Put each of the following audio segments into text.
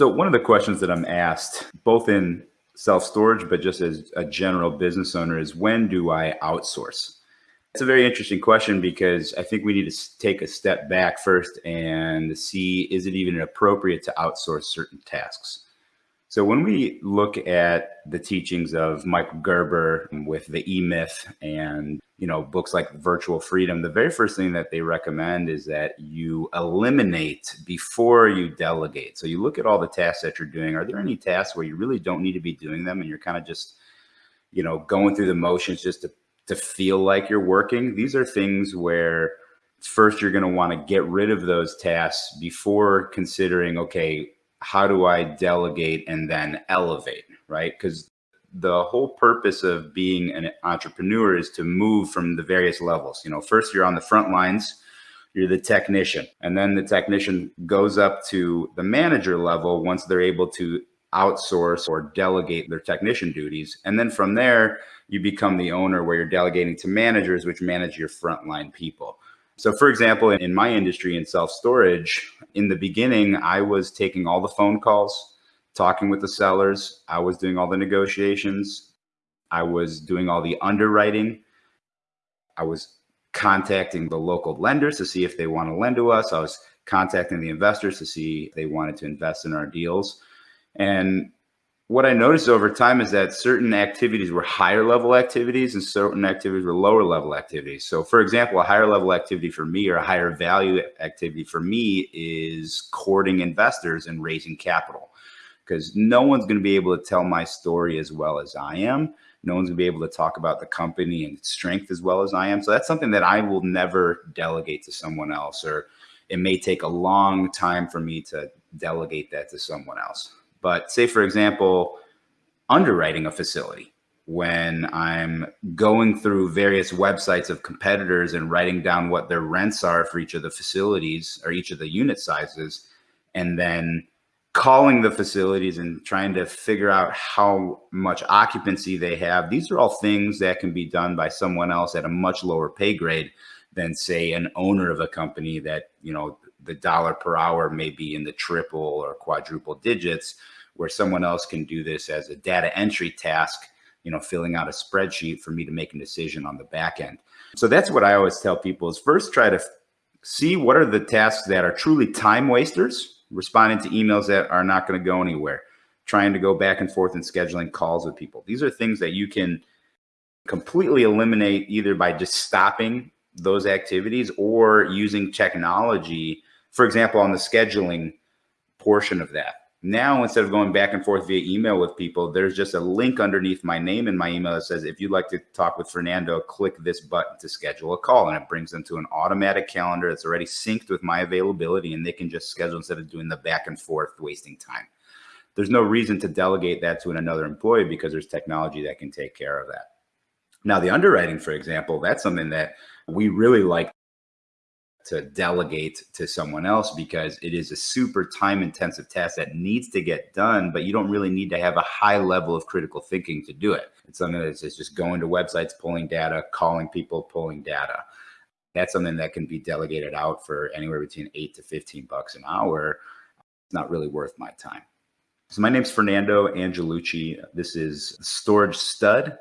So one of the questions that I'm asked, both in self-storage, but just as a general business owner is when do I outsource? It's a very interesting question because I think we need to take a step back first and see, is it even appropriate to outsource certain tasks? So when we look at the teachings of Michael Gerber with the E-Myth and you know books like Virtual Freedom, the very first thing that they recommend is that you eliminate before you delegate. So you look at all the tasks that you're doing. Are there any tasks where you really don't need to be doing them and you're kind of just you know going through the motions just to to feel like you're working? These are things where first you're going to want to get rid of those tasks before considering okay how do I delegate and then elevate, right? Because the whole purpose of being an entrepreneur is to move from the various levels. You know, first you're on the front lines, you're the technician, and then the technician goes up to the manager level once they're able to outsource or delegate their technician duties. And then from there, you become the owner where you're delegating to managers, which manage your frontline people. So for example, in my industry in self-storage, in the beginning, I was taking all the phone calls, talking with the sellers. I was doing all the negotiations. I was doing all the underwriting. I was contacting the local lenders to see if they want to lend to us. I was contacting the investors to see if they wanted to invest in our deals. And what I noticed over time is that certain activities were higher level activities and certain activities were lower level activities. So for example, a higher level activity for me or a higher value activity for me is courting investors and raising capital because no one's going to be able to tell my story as well as I am. No one's gonna be able to talk about the company and its strength as well as I am. So that's something that I will never delegate to someone else, or it may take a long time for me to delegate that to someone else. But say, for example, underwriting a facility when I'm going through various websites of competitors and writing down what their rents are for each of the facilities or each of the unit sizes, and then calling the facilities and trying to figure out how much occupancy they have. These are all things that can be done by someone else at a much lower pay grade than say an owner of a company that, you know, the dollar per hour may be in the triple or quadruple digits where someone else can do this as a data entry task, you know, filling out a spreadsheet for me to make a decision on the back end. So that's what I always tell people is first try to see what are the tasks that are truly time wasters, responding to emails that are not going to go anywhere, trying to go back and forth and scheduling calls with people. These are things that you can completely eliminate either by just stopping those activities or using technology for example, on the scheduling portion of that. Now, instead of going back and forth via email with people, there's just a link underneath my name in my email that says, if you'd like to talk with Fernando, click this button to schedule a call. And it brings them to an automatic calendar that's already synced with my availability and they can just schedule instead of doing the back and forth, wasting time. There's no reason to delegate that to another employee because there's technology that can take care of that. Now, the underwriting, for example, that's something that we really like to delegate to someone else because it is a super time intensive task that needs to get done, but you don't really need to have a high level of critical thinking to do it. It's something that's just going to websites, pulling data, calling people, pulling data. That's something that can be delegated out for anywhere between eight to 15 bucks an hour. It's not really worth my time. So my name's Fernando Angelucci. This is Storage Stud.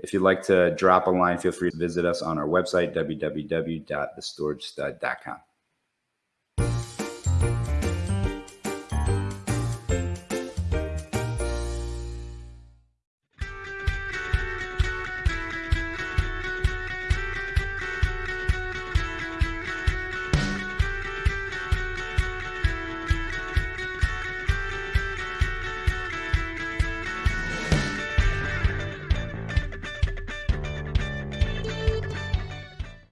If you'd like to drop a line, feel free to visit us on our website, www.thestoragestud.com.